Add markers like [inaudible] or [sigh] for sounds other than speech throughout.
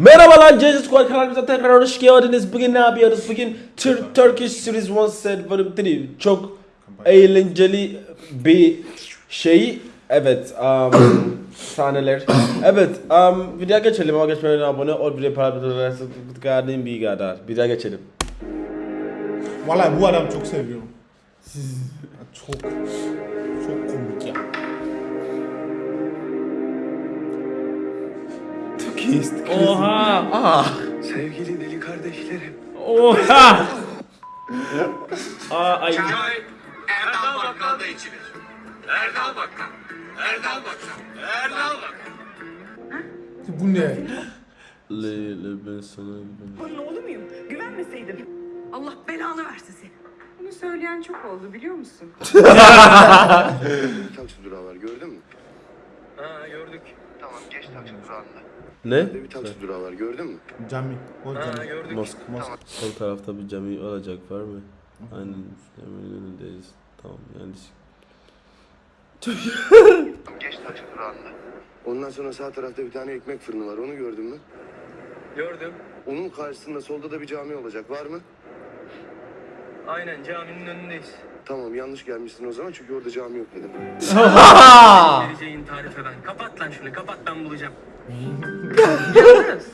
Merhabalar Jesus Squad kanalımıza tekrar hoş geldiniz. Bugün ne yapıyoruz? Bugün Tur- Turkish Series 1 Set Bölüm 3. Çok eğlenceli bir şey. Evet, um, [coughs] sahneler. Evet, um, videoya geçelim ama geçmeden önce abone ol, bir paylaşın, bir kadar. Videoya geçelim. Vallahi bu adam çok seviyorum. çok çok komik ya. Turkish. Oha! Ah. Sevgili deli kardeşlerim. Oha! Aa, ay. Çay Erdal Bakkal'da içilir. Erdal Bakkal. Erdal Bakkal. Erdal Bakkal. Bu ne? Leyla ben sana güveniyorum. Onun oğlu muyum? Güvenmeseydim. Allah belanı versin seni. Bunu söyleyen çok oldu biliyor musun? Taksi durağı var gördün mü? Ha gördük. Tamam geç taksi durağında. Ne? Bir taksi durağı var gördün mü? Cami. O Ha cami. gördük. Mosk. Mosk. Sol tarafta bir cami olacak var mı? Aynen. Hemen önündeyiz. Tamam yanlış. Tamam geç taksi durağında. Ondan sonra sağ tarafta bir tane ekmek fırını var onu gördün mü? Gördüm. Onun karşısında solda da bir cami olacak var mı? Aynen caminin önündeyiz. Tamam yanlış gelmişsin o zaman çünkü orada cami yok dedim. Vereceğin tarif eden. Kapat lan şunu kapat ben bulacağım. Yalnız.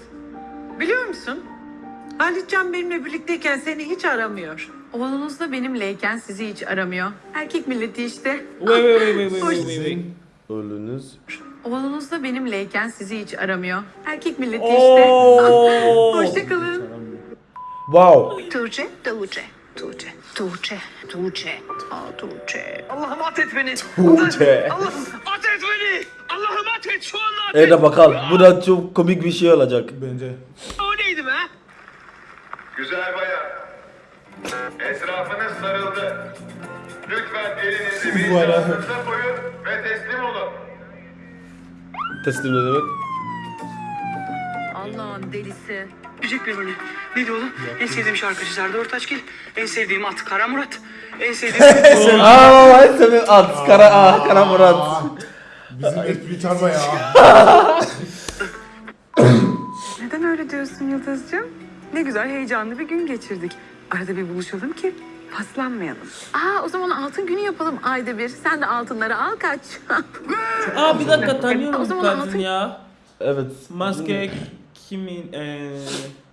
Biliyor musun? Halitcan benimle birlikteyken seni hiç aramıyor. Oğlunuz da benimleyken sizi hiç aramıyor. Erkek milleti işte. Ölünüz. Oğlunuz da benimleyken sizi hiç aramıyor. Erkek milleti işte. [laughs] Hoşçakalın. Wow. Tuğçe, Tuğçe, Tuğçe, Tuğçe, Tuğçe, Aa, Tuğçe. Allah'ım at et beni. Tuğçe. Allah'ım at et beni. Allah'ım at et şu anda at et. Evet bakalım. Bu da çok komik bir şey olacak. Bence. O neydi be? Güzel bayan. Etrafınız sarıldı. Lütfen elinizi vicdanınıza koyun ve teslim olun. Teslim ne demek? Allah'ın delisi. Müzik beni. Ne diyor oğlum? En sevdiğim şarkıcı Serdar Ortaçgil. En sevdiğim at Kara Murat. En sevdiğim... [laughs] Aa, ben seviyorum. At. Kara, ah, kara Murat. Bizim espri çalma ya. [laughs] Neden öyle diyorsun Yıldız'cığım? Ne güzel heyecanlı bir gün geçirdik. Arada bir buluşalım ki paslanmayalım. Aa o zaman altın günü yapalım ayda bir. Sen de altınları al kaç. Aa bir dakika tanıyorum bu zaman kadın altın- ya. Evet. Maske kimin? Eee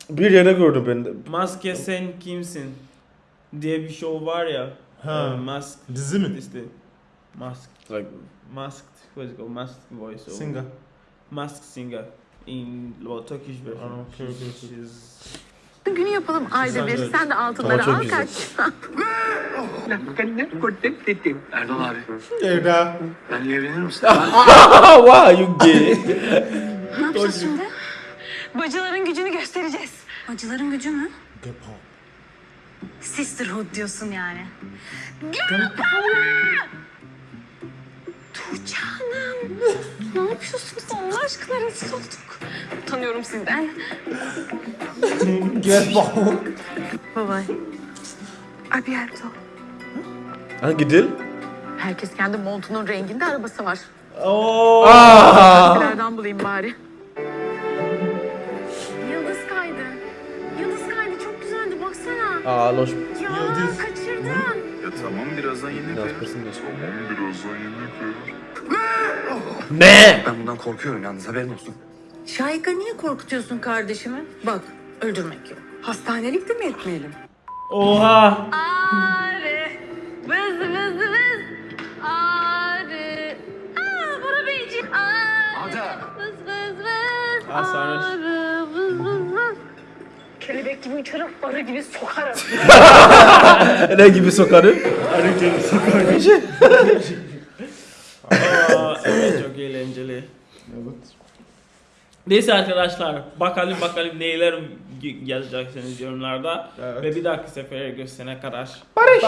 Bir yere gördüm ben de. Maske sen kimsin? Diye bir show var ya. Ha. Eee, Mask Dizi mi? işte. Mask. Like, Masked. What is it called? Masked voice. or- Singer. Masked singer. In well, Turkish version. Aa, okay, okay, okay. She's- Altın günü yapalım ayda bir. Sen de altınları Tamam, çok al güzel. kaç. Erdal abi. Evde. Benle evlenir misin? [laughs] ah, wow, you gay. Ne yapacağız şimdi? Bacıların gücünü göstereceğiz. Bacıların gücü mü? Gepo. Sisterhood diyorsun yani. Tuğçe Hanım. ne yapıyorsunuz Allah aşkına rezil olduk. Utanıyorum sizden. Gepo. Bye bye. Abierto. Hangi dil? Herkes kendi montunun renginde arabası var. Oh! Ah. Nereden bulayım bari? Aa, loş. Ya Yıldız. kaçırdın. Ya tamam birazdan yenir. Biraz diyorsun. Birazdan yenir. Ne? Ben bundan korkuyorum yalnız haberin olsun. Şahika niye korkutuyorsun kardeşimi? Bak öldürmek yok. Hastanelik de mi etmeyelim? Oha! Arı. Vız vız vız. Arı. Aa Bora Beyciğim. Arı. Vız vız vız. Aa, sarhoş. Kelebek gibi uçarım, arı gibi sokarım. [laughs] ne gibi sokarım? Aa, evet çok eğlenceli. Evet. Neyse arkadaşlar bakalım bakalım neler yazacaksınız yorumlarda Evet. ve bir dahaki sefere görüşene kadar. Barış.